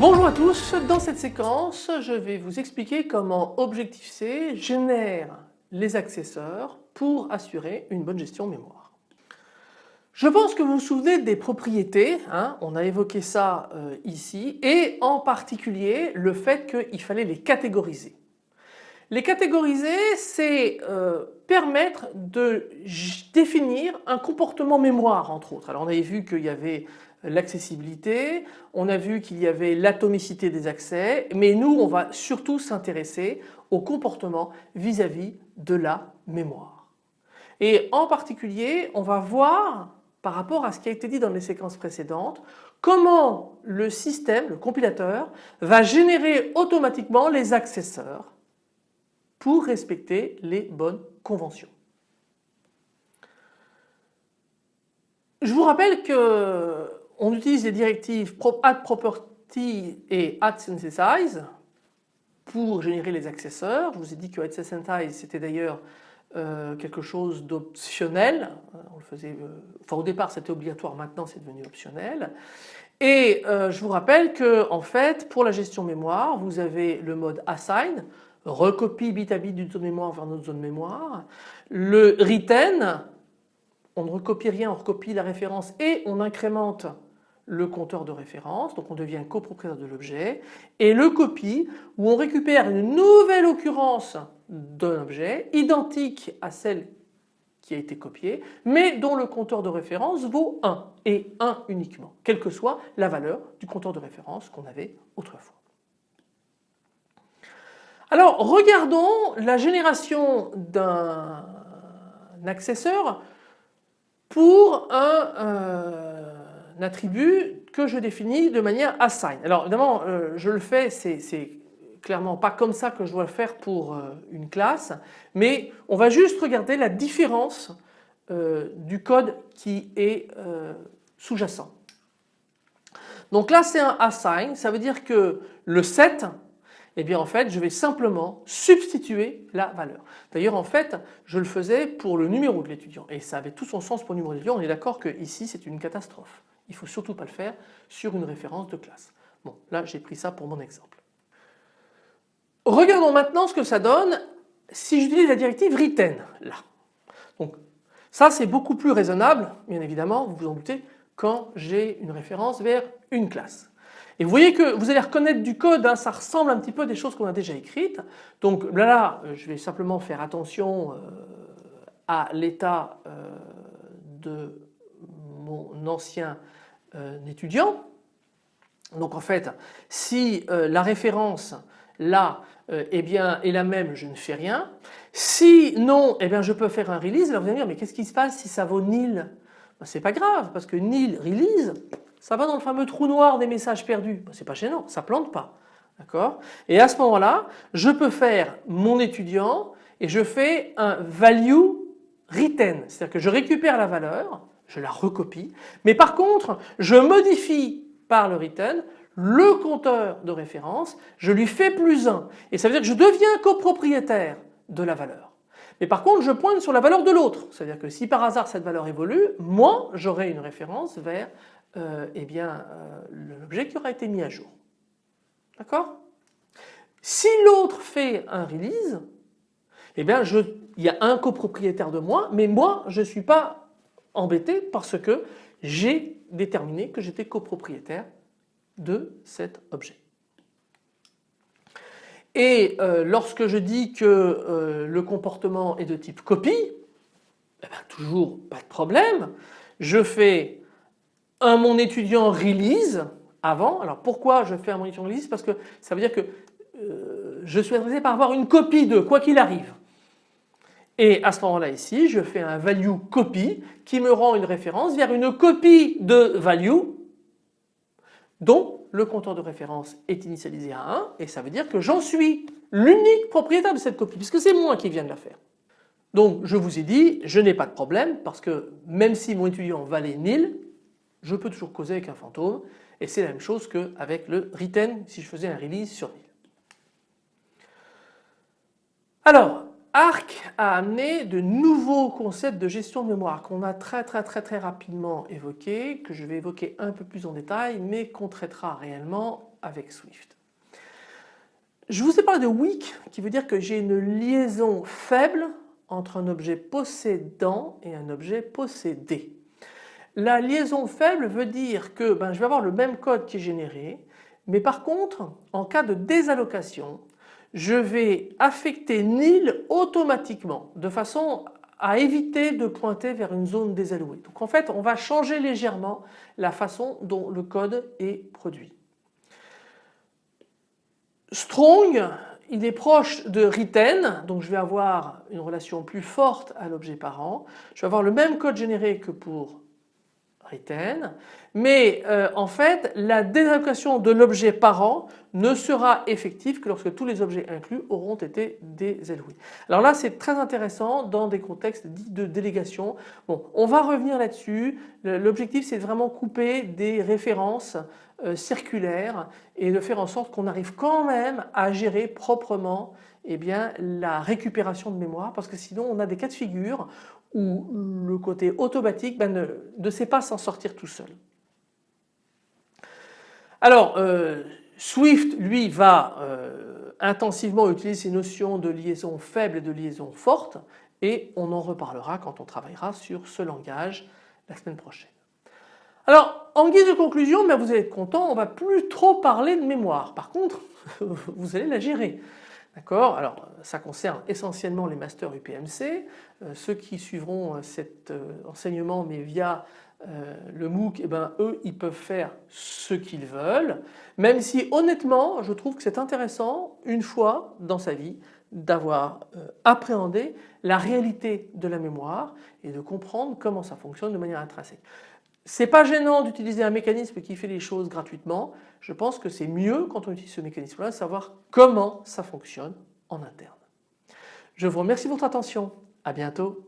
Bonjour à tous, dans cette séquence je vais vous expliquer comment Objective-C génère les accesseurs pour assurer une bonne gestion mémoire. Je pense que vous vous souvenez des propriétés, hein, on a évoqué ça euh, ici et en particulier le fait qu'il fallait les catégoriser. Les catégoriser c'est euh, permettre de définir un comportement mémoire entre autres. Alors on avait vu qu'il y avait l'accessibilité, on a vu qu'il y avait l'atomicité des accès, mais nous on va surtout s'intéresser au comportement vis-à-vis de la mémoire. Et en particulier on va voir par rapport à ce qui a été dit dans les séquences précédentes, comment le système, le compilateur, va générer automatiquement les accesseurs pour respecter les bonnes conventions. Je vous rappelle que on utilise les directives addProperty et addSynthesize pour générer les accesseurs. Je vous ai dit que addSynthesize c'était d'ailleurs euh, quelque chose d'optionnel. Euh, on le faisait, euh, enfin au départ c'était obligatoire, maintenant c'est devenu optionnel. Et je vous rappelle que en fait pour la gestion mémoire vous avez le mode assign, recopie bit à bit d'une zone mémoire vers une autre zone mémoire. Le retain, on ne recopie rien, on recopie la référence et on incrémente le compteur de référence, donc on devient copropriétaire de l'objet, et le copie où on récupère une nouvelle occurrence d'un objet identique à celle qui a été copiée, mais dont le compteur de référence vaut 1 et 1 uniquement, quelle que soit la valeur du compteur de référence qu'on avait autrefois. Alors regardons la génération d'un accesseur pour un, euh, attribut que je définis de manière assign. Alors évidemment euh, je le fais, c'est clairement pas comme ça que je dois le faire pour euh, une classe, mais on va juste regarder la différence euh, du code qui est sous-jacent. Donc là c'est un assign, ça veut dire que le set, eh bien en fait je vais simplement substituer la valeur. D'ailleurs en fait je le faisais pour le numéro de l'étudiant et ça avait tout son sens pour le numéro de l'étudiant, on est d'accord que ici c'est une catastrophe. Il ne faut surtout pas le faire sur une référence de classe. Bon, là j'ai pris ça pour mon exemple. Regardons maintenant ce que ça donne si j'utilise la directive retain là. Donc ça c'est beaucoup plus raisonnable, bien évidemment, vous vous en doutez, quand j'ai une référence vers une classe. Et vous voyez que vous allez reconnaître du code, hein, ça ressemble un petit peu à des choses qu'on a déjà écrites. Donc là, là je vais simplement faire attention euh, à l'état euh, de mon ancien étudiant. Donc en fait si euh, la référence là euh, eh bien, est la même je ne fais rien. Si non eh bien, je peux faire un release. Alors vous allez me dire mais qu'est-ce qui se passe si ça vaut nil? Ben, C'est pas grave parce que nil release ça va dans le fameux trou noir des messages perdus. Ben, c'est pas gênant, ça plante pas. D'accord? Et à ce moment-là je peux faire mon étudiant et je fais un value retain. C'est-à-dire que je récupère la valeur je la recopie. Mais par contre, je modifie par le return le compteur de référence, je lui fais plus 1 et ça veut dire que je deviens copropriétaire de la valeur. Mais par contre je pointe sur la valeur de l'autre, c'est-à-dire que si par hasard cette valeur évolue, moi j'aurai une référence vers euh, eh bien euh, l'objet qui aura été mis à jour. D'accord? Si l'autre fait un release, eh bien il y a un copropriétaire de moi, mais moi je ne suis pas embêté parce que j'ai déterminé que j'étais copropriétaire de cet objet. Et euh, lorsque je dis que euh, le comportement est de type copie, eh ben, toujours pas de problème. Je fais un mon étudiant release avant. Alors pourquoi je fais un mon étudiant release? Parce que ça veut dire que euh, je suis intéressé par avoir une copie de quoi qu'il arrive. Et à ce moment-là ici, je fais un value copy qui me rend une référence vers une copie de value dont le compteur de référence est initialisé à 1 et ça veut dire que j'en suis l'unique propriétaire de cette copie puisque c'est moi qui viens de la faire. Donc je vous ai dit, je n'ai pas de problème parce que même si mon étudiant valait nil, Je peux toujours causer avec un fantôme et c'est la même chose qu'avec le written si je faisais un release sur 1000. Alors Arc a amené de nouveaux concepts de gestion de mémoire qu'on a très très très très rapidement évoqués, que je vais évoquer un peu plus en détail mais qu'on traitera réellement avec Swift. Je vous ai parlé de weak qui veut dire que j'ai une liaison faible entre un objet possédant et un objet possédé. La liaison faible veut dire que ben, je vais avoir le même code qui est généré mais par contre en cas de désallocation je vais affecter nil automatiquement de façon à éviter de pointer vers une zone désallouée. Donc en fait on va changer légèrement la façon dont le code est produit. Strong il est proche de written donc je vais avoir une relation plus forte à l'objet parent. Je vais avoir le même code généré que pour mais euh, en fait la désallocation de l'objet parent ne sera effective que lorsque tous les objets inclus auront été désalloués. Alors là c'est très intéressant dans des contextes dits de délégation. Bon, on va revenir là-dessus. L'objectif c'est vraiment couper des références euh, circulaires et de faire en sorte qu'on arrive quand même à gérer proprement eh bien, la récupération de mémoire parce que sinon on a des cas de figure où le côté automatique ben, ne, sait pas s'en sortir tout seul. Alors euh, Swift lui va euh, intensivement utiliser ces notions de liaison faible et de liaison forte et on en reparlera quand on travaillera sur ce langage la semaine prochaine. Alors en guise de conclusion, ben, vous allez être content, on va plus trop parler de mémoire. Par contre, vous allez la gérer. D'accord? Alors ça concerne essentiellement les masters UPMC. Euh, ceux qui suivront euh, cet euh, enseignement mais via le MOOC, eh ben, eux ils peuvent faire ce qu'ils veulent. Même si honnêtement je trouve que c'est intéressant une fois dans sa vie d'avoir appréhendé la réalité de la mémoire et de comprendre comment ça fonctionne de manière intrinsèque. C'est pas gênant d'utiliser un mécanisme qui fait les choses gratuitement. Je pense que c'est mieux quand on utilise ce mécanisme-là, savoir comment ça fonctionne en interne. Je vous remercie de votre attention. À bientôt.